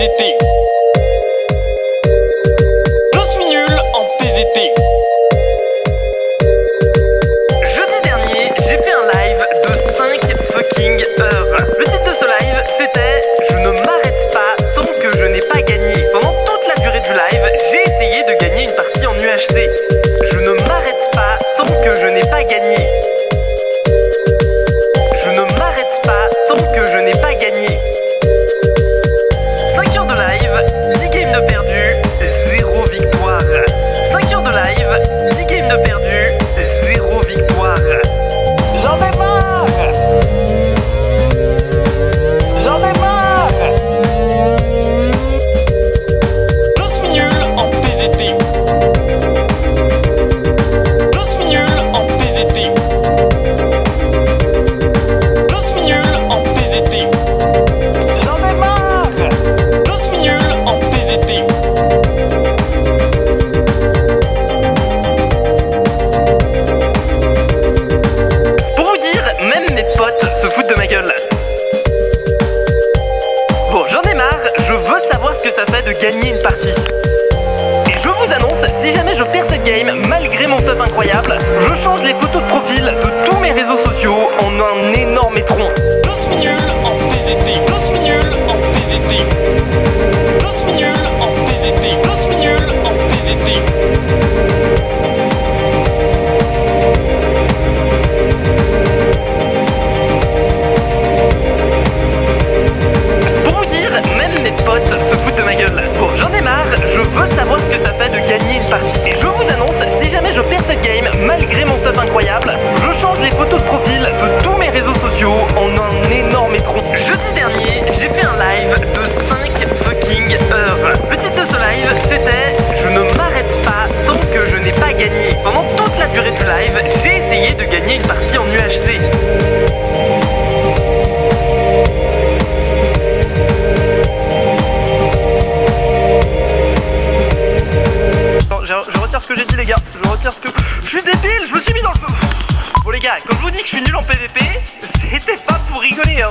PVP. Je veux savoir ce que ça fait de gagner une partie. Et je vous annonce, si jamais je perds cette game, malgré mon stuff incroyable, je change les photos de profil une partie. Je vous annonce, si jamais je perds cette game, malgré mon stuff incroyable, je change les photos de profil de tous mes réseaux sociaux en un énorme étron. Jeudi dernier, j'ai fait un live de 5 fucking heures. Le titre de ce live, c'était Je ne m'arrête pas tant que je n'ai pas gagné. Pendant toute la durée du live, j'ai essayé de gagner une partie en UHC. gars, quand je vous dis que je suis nul en PVP, c'était pas pour rigoler, hein.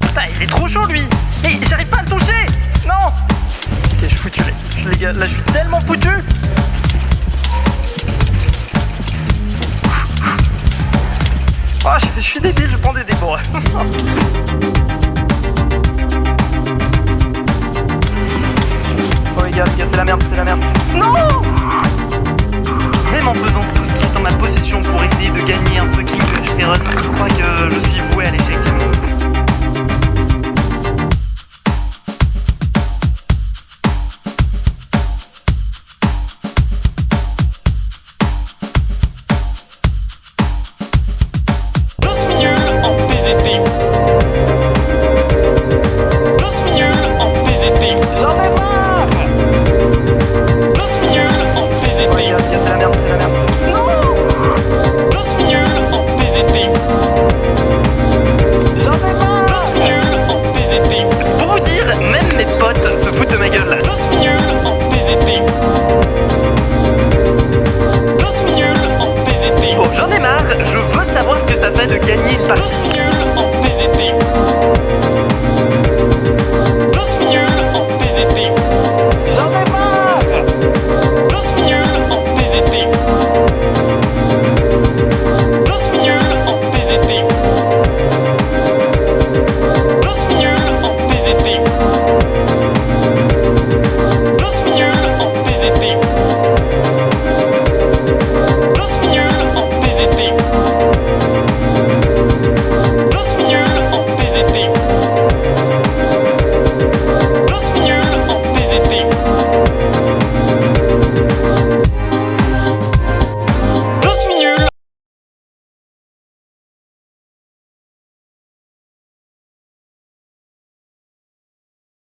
Putain, il est trop chaud, lui. Et j'arrive pas à le toucher. Non. Ok, je suis foutu, les gars. Là, je suis tellement foutu. Oh, je suis débile, je prends des débords. oh les gars, les gars, c'est la merde, c'est la merde. Non Même en faisant en ma possession pour essayer de gagner un fucking HD. Je crois que je suis voué